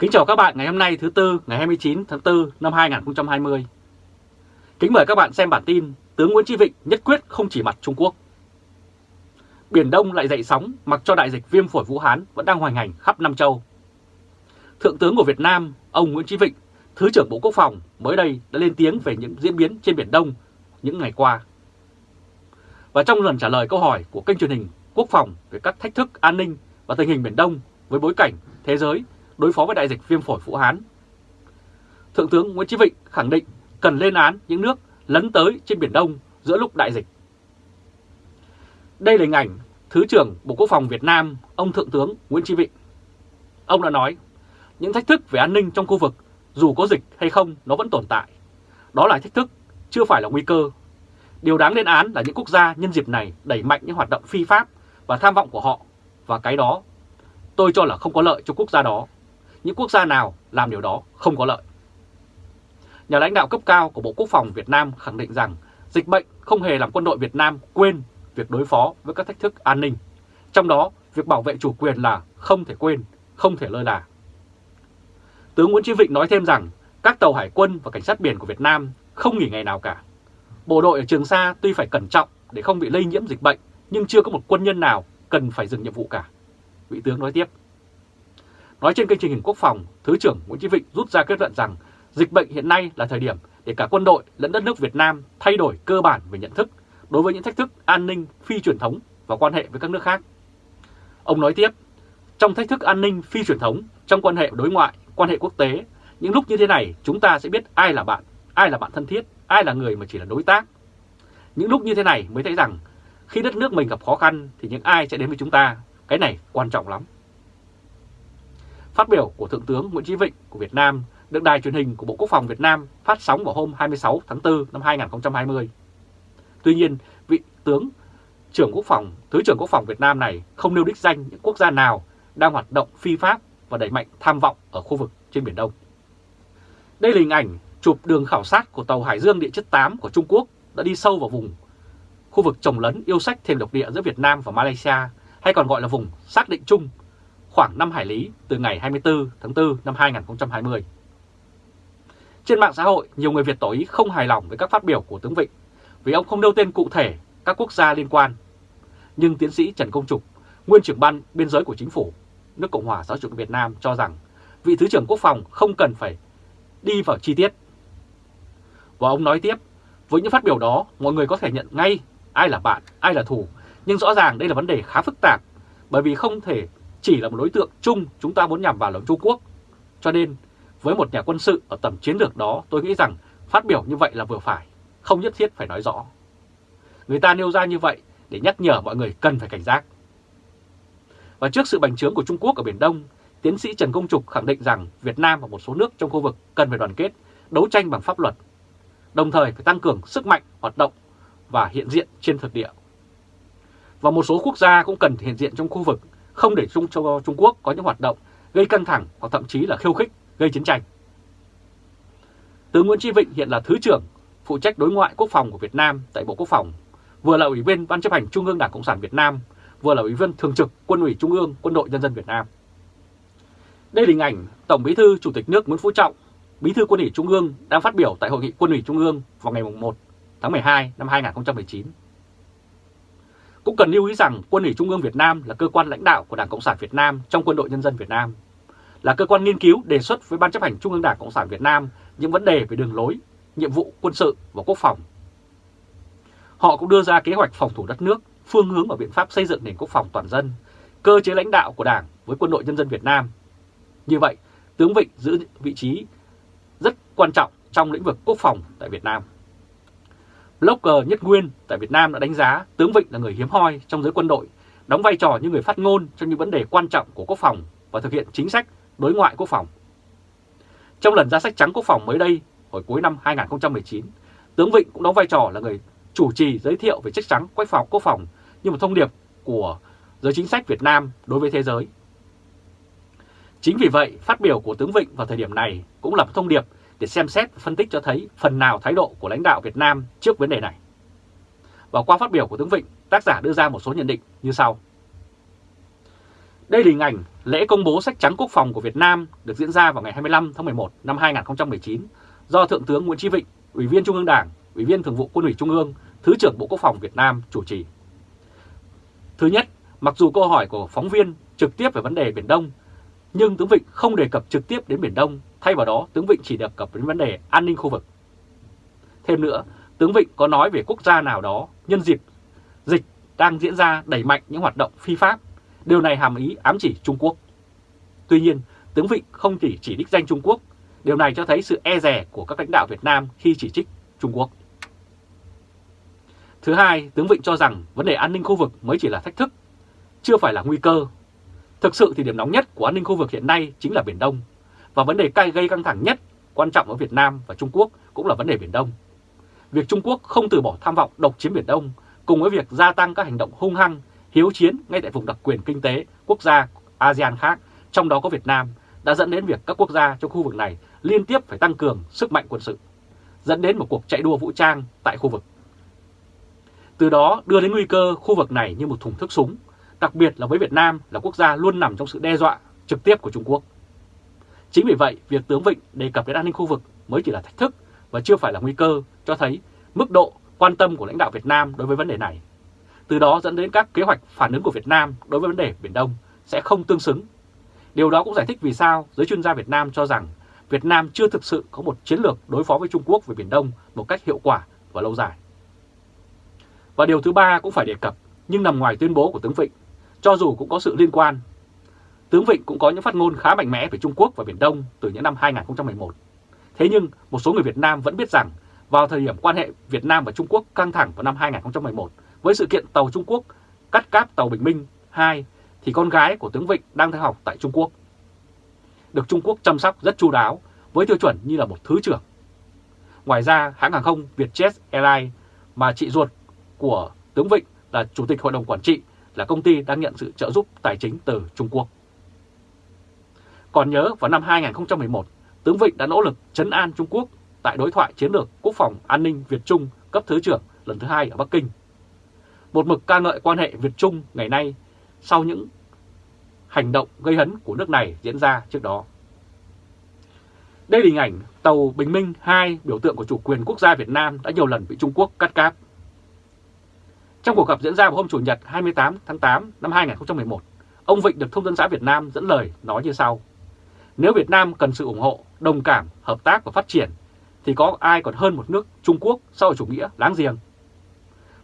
Kính chào các bạn ngày hôm nay thứ Tư ngày 29 tháng 4 năm 2020. Kính mời các bạn xem bản tin tướng Nguyễn Chí Vịnh nhất quyết không chỉ mặt Trung Quốc. Biển Đông lại dậy sóng mặc cho đại dịch viêm phổi Vũ Hán vẫn đang hoành hành khắp Nam Châu. Thượng tướng của Việt Nam, ông Nguyễn Chí Vịnh, Thứ trưởng Bộ Quốc phòng mới đây đã lên tiếng về những diễn biến trên Biển Đông những ngày qua. Và trong lần trả lời câu hỏi của kênh truyền hình Quốc phòng về các thách thức an ninh và tình hình Biển Đông với bối cảnh thế giới đối phó với đại dịch viêm phổi Vũ Hán. Thượng tướng Nguyễn Chí Vịnh khẳng định cần lên án những nước lấn tới trên Biển Đông giữa lúc đại dịch. Đây là hình ảnh Thứ trưởng Bộ Quốc phòng Việt Nam, ông Thượng tướng Nguyễn Chí Vịnh. Ông đã nói, những thách thức về an ninh trong khu vực, dù có dịch hay không, nó vẫn tồn tại. Đó là thách thức, chưa phải là nguy cơ. Điều đáng lên án là những quốc gia nhân dịp này đẩy mạnh những hoạt động phi pháp và tham vọng của họ, và cái đó tôi cho là không có lợi cho quốc gia đó những quốc gia nào làm điều đó không có lợi. Nhà lãnh đạo cấp cao của Bộ Quốc phòng Việt Nam khẳng định rằng dịch bệnh không hề làm quân đội Việt Nam quên việc đối phó với các thách thức an ninh. Trong đó, việc bảo vệ chủ quyền là không thể quên, không thể lơ là. Tướng Nguyễn Chí Vịnh nói thêm rằng các tàu hải quân và cảnh sát biển của Việt Nam không nghỉ ngày nào cả. Bộ đội ở Trường Sa tuy phải cẩn trọng để không bị lây nhiễm dịch bệnh, nhưng chưa có một quân nhân nào cần phải dừng nhiệm vụ cả. Vị tướng nói tiếp. Nói trên kênh truyền hình quốc phòng, Thứ trưởng Nguyễn Chí Vịnh rút ra kết luận rằng dịch bệnh hiện nay là thời điểm để cả quân đội lẫn đất nước Việt Nam thay đổi cơ bản về nhận thức đối với những thách thức an ninh phi truyền thống và quan hệ với các nước khác. Ông nói tiếp, trong thách thức an ninh phi truyền thống, trong quan hệ đối ngoại, quan hệ quốc tế, những lúc như thế này chúng ta sẽ biết ai là bạn, ai là bạn thân thiết, ai là người mà chỉ là đối tác. Những lúc như thế này mới thấy rằng khi đất nước mình gặp khó khăn thì những ai sẽ đến với chúng ta, cái này quan trọng lắm. Phát biểu của Thượng tướng Nguyễn Chí Vịnh của Việt Nam được đài truyền hình của Bộ Quốc phòng Việt Nam phát sóng vào hôm 26 tháng 4 năm 2020. Tuy nhiên, vị tướng trưởng quốc phòng, Thứ trưởng Quốc phòng Việt Nam này không nêu đích danh những quốc gia nào đang hoạt động phi pháp và đẩy mạnh tham vọng ở khu vực trên Biển Đông. Đây là hình ảnh chụp đường khảo sát của tàu Hải Dương địa chất 8 của Trung Quốc đã đi sâu vào vùng khu vực trồng lấn yêu sách thêm độc địa giữa Việt Nam và Malaysia hay còn gọi là vùng xác định chung khoảng 5 hải lý từ ngày 24 tháng 4 năm 2020. Trên mạng xã hội, nhiều người Việt tỏ ý không hài lòng với các phát biểu của tướng Vịnh vì ông không nêu tên cụ thể các quốc gia liên quan. Nhưng tiến sĩ Trần Công Trục, nguyên trưởng ban biên giới của chính phủ nước Cộng hòa Xã hội Việt Nam cho rằng vị Thứ trưởng Quốc phòng không cần phải đi vào chi tiết. Và ông nói tiếp, với những phát biểu đó, mọi người có thể nhận ngay ai là bạn, ai là thù, nhưng rõ ràng đây là vấn đề khá phức tạp bởi vì không thể chỉ là một đối tượng chung chúng ta muốn nhằm vào là Trung Quốc. Cho nên, với một nhà quân sự ở tầm chiến lược đó, tôi nghĩ rằng phát biểu như vậy là vừa phải, không nhất thiết phải nói rõ. Người ta nêu ra như vậy để nhắc nhở mọi người cần phải cảnh giác. Và trước sự bành trướng của Trung Quốc ở Biển Đông, tiến sĩ Trần Công Trục khẳng định rằng Việt Nam và một số nước trong khu vực cần phải đoàn kết, đấu tranh bằng pháp luật, đồng thời phải tăng cường sức mạnh, hoạt động và hiện diện trên thực địa. Và một số quốc gia cũng cần hiện diện trong khu vực không để Trung, cho Trung Quốc có những hoạt động gây căng thẳng hoặc thậm chí là khiêu khích, gây chiến tranh. Tướng Nguyễn Tri Vịnh hiện là Thứ trưởng phụ trách đối ngoại quốc phòng của Việt Nam tại Bộ Quốc phòng, vừa là Ủy viên Ban chấp hành Trung ương Đảng Cộng sản Việt Nam, vừa là Ủy viên Thường trực Quân ủy Trung ương Quân đội Nhân dân Việt Nam. Đây là hình ảnh Tổng Bí thư Chủ tịch nước Nguyễn Phú Trọng, Bí thư Quân ủy Trung ương đang phát biểu tại Hội nghị Quân ủy Trung ương vào ngày 1 tháng 12 năm 2019. Cũng cần lưu ý rằng Quân ủy Trung ương Việt Nam là cơ quan lãnh đạo của Đảng Cộng sản Việt Nam trong Quân đội Nhân dân Việt Nam, là cơ quan nghiên cứu đề xuất với Ban chấp hành Trung ương Đảng Cộng sản Việt Nam những vấn đề về đường lối, nhiệm vụ quân sự và quốc phòng. Họ cũng đưa ra kế hoạch phòng thủ đất nước, phương hướng và biện pháp xây dựng nền quốc phòng toàn dân, cơ chế lãnh đạo của Đảng với Quân đội Nhân dân Việt Nam. Như vậy, tướng Vịnh giữ vị trí rất quan trọng trong lĩnh vực quốc phòng tại Việt Nam. Blogger Nhất Nguyên tại Việt Nam đã đánh giá tướng Vịnh là người hiếm hoi trong giới quân đội, đóng vai trò như người phát ngôn trong những vấn đề quan trọng của quốc phòng và thực hiện chính sách đối ngoại quốc phòng. Trong lần ra sách trắng quốc phòng mới đây, hồi cuối năm 2019, tướng Vịnh cũng đóng vai trò là người chủ trì giới thiệu về sách trắng quách phòng quốc phòng như một thông điệp của giới chính sách Việt Nam đối với thế giới. Chính vì vậy, phát biểu của tướng Vịnh vào thời điểm này cũng là một thông điệp để xem xét và phân tích cho thấy phần nào thái độ của lãnh đạo Việt Nam trước vấn đề này. Và qua phát biểu của tướng Vịnh, tác giả đưa ra một số nhận định như sau. Đây là hình ảnh lễ công bố sách trắng quốc phòng của Việt Nam được diễn ra vào ngày 25 tháng 11 năm 2019 do Thượng tướng Nguyễn Chí Vịnh, Ủy viên Trung ương Đảng, Ủy viên Thường vụ Quân ủy Trung ương, Thứ trưởng Bộ Quốc phòng Việt Nam chủ trì. Thứ nhất, mặc dù câu hỏi của phóng viên trực tiếp về vấn đề Biển Đông, nhưng tướng Vịnh không đề cập trực tiếp đến Biển Đông, thay vào đó tướng Vịnh chỉ đề cập đến vấn đề an ninh khu vực. Thêm nữa, tướng Vịnh có nói về quốc gia nào đó nhân dịp dịch đang diễn ra đẩy mạnh những hoạt động phi pháp. Điều này hàm ý ám chỉ Trung Quốc. Tuy nhiên, tướng Vịnh không chỉ chỉ đích danh Trung Quốc, điều này cho thấy sự e rè của các lãnh đạo Việt Nam khi chỉ trích Trung Quốc. Thứ hai, tướng Vịnh cho rằng vấn đề an ninh khu vực mới chỉ là thách thức, chưa phải là nguy cơ. Thực sự thì điểm nóng nhất của an ninh khu vực hiện nay chính là Biển Đông, và vấn đề cay gây căng thẳng nhất quan trọng ở Việt Nam và Trung Quốc cũng là vấn đề Biển Đông. Việc Trung Quốc không từ bỏ tham vọng độc chiếm Biển Đông cùng với việc gia tăng các hành động hung hăng, hiếu chiến ngay tại vùng đặc quyền kinh tế quốc gia ASEAN khác, trong đó có Việt Nam, đã dẫn đến việc các quốc gia trong khu vực này liên tiếp phải tăng cường sức mạnh quân sự, dẫn đến một cuộc chạy đua vũ trang tại khu vực. Từ đó đưa đến nguy cơ khu vực này như một thùng thức súng, đặc biệt là với Việt Nam là quốc gia luôn nằm trong sự đe dọa trực tiếp của Trung Quốc. Chính vì vậy, việc tướng Vịnh đề cập đến an ninh khu vực mới chỉ là thách thức và chưa phải là nguy cơ, cho thấy mức độ quan tâm của lãnh đạo Việt Nam đối với vấn đề này. Từ đó dẫn đến các kế hoạch phản ứng của Việt Nam đối với vấn đề Biển Đông sẽ không tương xứng. Điều đó cũng giải thích vì sao giới chuyên gia Việt Nam cho rằng Việt Nam chưa thực sự có một chiến lược đối phó với Trung Quốc về Biển Đông một cách hiệu quả và lâu dài. Và điều thứ ba cũng phải đề cập, nhưng nằm ngoài tuyên bố của tướng Vịnh, cho dù cũng có sự liên quan. Tướng Vịnh cũng có những phát ngôn khá mạnh mẽ về Trung Quốc và Biển Đông từ những năm 2011. Thế nhưng một số người Việt Nam vẫn biết rằng vào thời điểm quan hệ Việt Nam và Trung Quốc căng thẳng vào năm 2011 với sự kiện tàu Trung Quốc cắt cáp tàu Bình Minh 2 thì con gái của tướng Vịnh đang theo học tại Trung Quốc. Được Trung Quốc chăm sóc rất chu đáo với tiêu chuẩn như là một thứ trưởng. Ngoài ra, hãng hàng không Vietjet Airlines mà chị ruột của tướng Vịnh là Chủ tịch Hội đồng Quản trị là công ty đang nhận sự trợ giúp tài chính từ Trung Quốc. Còn nhớ vào năm 2011, tướng Vịnh đã nỗ lực chấn an Trung Quốc tại đối thoại chiến lược quốc phòng an ninh Việt-Trung cấp Thứ trưởng lần thứ hai ở Bắc Kinh. Một mực ca ngợi quan hệ Việt-Trung ngày nay sau những hành động gây hấn của nước này diễn ra trước đó. Đây là hình ảnh tàu Bình Minh 2 biểu tượng của chủ quyền quốc gia Việt Nam đã nhiều lần bị Trung Quốc cắt cáp. Trong cuộc gặp diễn ra vào hôm Chủ nhật 28 tháng 8 năm 2011, ông Vịnh được Thông tấn xã Việt Nam dẫn lời nói như sau. Nếu Việt Nam cần sự ủng hộ, đồng cảm, hợp tác và phát triển, thì có ai còn hơn một nước Trung Quốc sau chủ nghĩa láng giềng.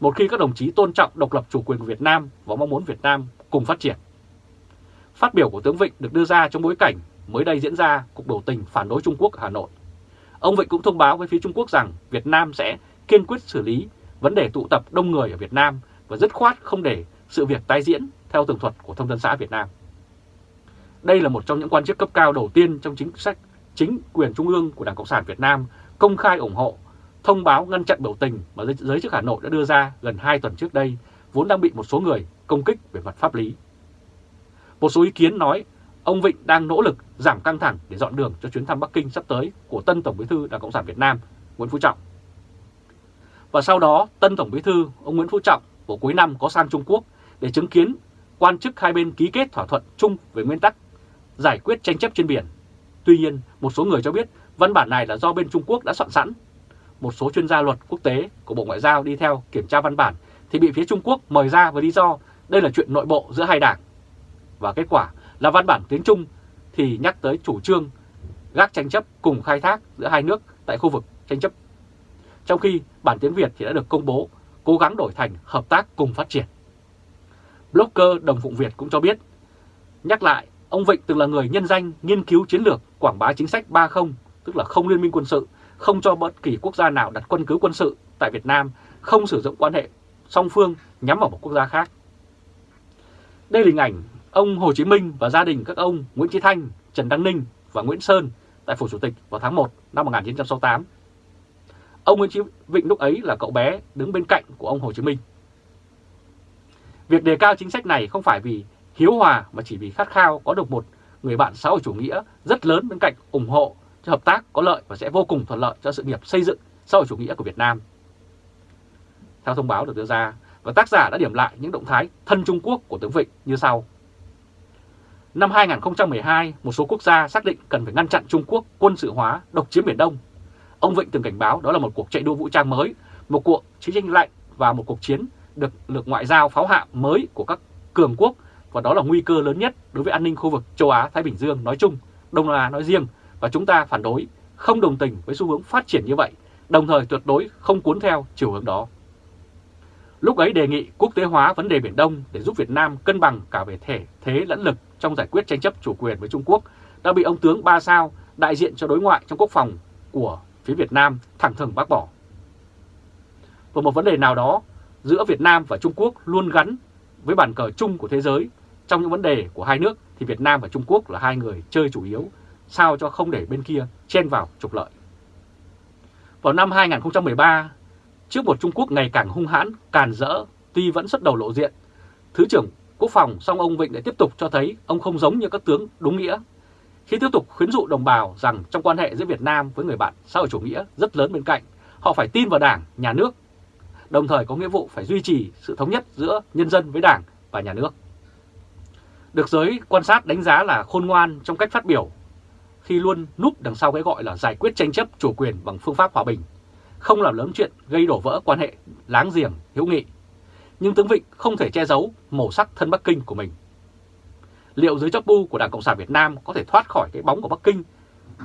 Một khi các đồng chí tôn trọng độc lập chủ quyền của Việt Nam và mong muốn Việt Nam cùng phát triển. Phát biểu của tướng Vịnh được đưa ra trong bối cảnh mới đây diễn ra cuộc biểu tình phản đối Trung Quốc ở Hà Nội. Ông Vịnh cũng thông báo với phía Trung Quốc rằng Việt Nam sẽ kiên quyết xử lý vấn đề tụ tập đông người ở Việt Nam và dứt khoát không để sự việc tái diễn theo tường thuật của Thông tấn xã Việt Nam. Đây là một trong những quan chức cấp cao đầu tiên trong chính sách chính quyền trung ương của Đảng Cộng sản Việt Nam công khai ủng hộ, thông báo ngăn chặn biểu tình mà giới chức Hà Nội đã đưa ra gần 2 tuần trước đây, vốn đang bị một số người công kích về mặt pháp lý. Một số ý kiến nói ông Vịnh đang nỗ lực giảm căng thẳng để dọn đường cho chuyến thăm Bắc Kinh sắp tới của tân Tổng bí thư Đảng Cộng sản Việt Nam Nguyễn Phú Trọng. Và sau đó, tân Tổng bí thư ông Nguyễn Phú Trọng vào cuối năm có sang Trung Quốc để chứng kiến quan chức hai bên ký kết thỏa thuận chung về nguyên tắc giải quyết tranh chấp trên biển. Tuy nhiên, một số người cho biết văn bản này là do bên Trung Quốc đã soạn sẵn. Một số chuyên gia luật quốc tế của Bộ Ngoại giao đi theo kiểm tra văn bản thì bị phía Trung Quốc mời ra với lý do đây là chuyện nội bộ giữa hai đảng. Và kết quả là văn bản tiếng Trung thì nhắc tới chủ trương gác tranh chấp cùng khai thác giữa hai nước tại khu vực tranh chấp. Trong khi bản tiếng Việt thì đã được công bố cố gắng đổi thành hợp tác cùng phát triển. Blogger Đồng Phụng Việt cũng cho biết, nhắc lại, ông Vịnh từng là người nhân danh nghiên cứu chiến lược quảng bá chính sách 30, tức là không liên minh quân sự, không cho bất kỳ quốc gia nào đặt quân cứ quân sự tại Việt Nam, không sử dụng quan hệ song phương nhắm vào một quốc gia khác. Đây là hình ảnh ông Hồ Chí Minh và gia đình các ông Nguyễn Chí Thanh, Trần Đăng Ninh và Nguyễn Sơn tại Phủ Chủ tịch vào tháng 1 năm 1968. Ông Nguyễn Chí Vịnh lúc ấy là cậu bé đứng bên cạnh của ông Hồ Chí Minh. Việc đề cao chính sách này không phải vì hiếu hòa mà chỉ vì khát khao có được một người bạn xã hội chủ nghĩa rất lớn bên cạnh ủng hộ cho hợp tác có lợi và sẽ vô cùng thuận lợi cho sự nghiệp xây dựng xã hội chủ nghĩa của Việt Nam. Theo thông báo được đưa ra, và tác giả đã điểm lại những động thái thân Trung Quốc của tướng Vịnh như sau. Năm 2012, một số quốc gia xác định cần phải ngăn chặn Trung Quốc quân sự hóa, độc chiếm Biển Đông. Ông Vịnh từng cảnh báo đó là một cuộc chạy đua vũ trang mới, một cuộc chiến tranh lạnh và một cuộc chiến được lực ngoại giao pháo hạm mới của các cường quốc và đó là nguy cơ lớn nhất đối với an ninh khu vực châu Á-Thái Bình Dương nói chung, Đông Nam Á nói riêng và chúng ta phản đối, không đồng tình với xu hướng phát triển như vậy, đồng thời tuyệt đối không cuốn theo chiều hướng đó. Lúc ấy đề nghị quốc tế hóa vấn đề Biển Đông để giúp Việt Nam cân bằng cả về thể thế lẫn lực trong giải quyết tranh chấp chủ quyền với Trung Quốc đã bị ông tướng Ba Sao, đại diện cho đối ngoại trong quốc phòng của phía Việt Nam thẳng thừng bác bỏ. Và một vấn đề nào đó giữa Việt Nam và Trung Quốc luôn gắn với bàn cờ chung của thế giới. Trong những vấn đề của hai nước thì Việt Nam và Trung Quốc là hai người chơi chủ yếu, sao cho không để bên kia chen vào trục lợi. Vào năm 2013, trước một Trung Quốc ngày càng hung hãn, càn rỡ, tuy vẫn xuất đầu lộ diện, Thứ trưởng Quốc phòng song ông Vịnh lại tiếp tục cho thấy ông không giống như các tướng đúng nghĩa. Khi tiếp tục khuyến dụ đồng bào rằng trong quan hệ giữa Việt Nam với người bạn xã hội chủ nghĩa rất lớn bên cạnh, họ phải tin vào Đảng, Nhà nước đồng thời có nghĩa vụ phải duy trì sự thống nhất giữa nhân dân với Đảng và nhà nước. Được giới quan sát đánh giá là khôn ngoan trong cách phát biểu khi luôn núp đằng sau cái gọi là giải quyết tranh chấp chủ quyền bằng phương pháp hòa bình, không làm lớn chuyện gây đổ vỡ quan hệ láng giềng, hữu nghị. Nhưng tướng Vịnh không thể che giấu màu sắc thân Bắc Kinh của mình. Liệu giới chấp bu của Đảng Cộng sản Việt Nam có thể thoát khỏi cái bóng của Bắc Kinh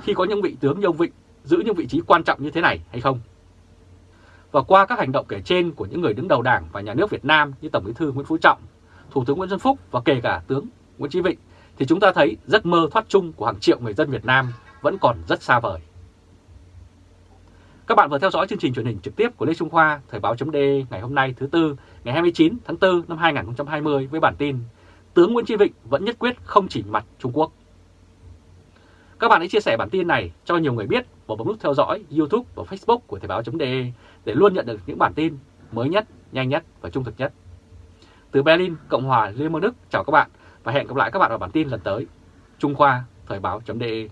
khi có những vị tướng như ông Vịnh giữ những vị trí quan trọng như thế này hay không? Và qua các hành động kể trên của những người đứng đầu Đảng và Nhà nước Việt Nam như Tổng Bí thư Nguyễn Phú Trọng, Thủ tướng Nguyễn Xuân Phúc và kể cả tướng Nguyễn Chí Vịnh, thì chúng ta thấy giấc mơ thoát chung của hàng triệu người dân Việt Nam vẫn còn rất xa vời. Các bạn vừa theo dõi chương trình truyền hình trực tiếp của Lê Trung Khoa, Thời báo chấm ngày hôm nay thứ Tư, ngày 29 tháng 4 năm 2020 với bản tin Tướng Nguyễn Chí Vịnh vẫn nhất quyết không chỉ mặt Trung Quốc. Các bạn hãy chia sẻ bản tin này cho nhiều người biết và bấm nút theo dõi YouTube và Facebook của Thời báo.de để luôn nhận được những bản tin mới nhất, nhanh nhất và trung thực nhất. Từ Berlin, Cộng hòa Liên bang Đức, chào các bạn và hẹn gặp lại các bạn ở bản tin lần tới. Trung Khoa, Thời báo.de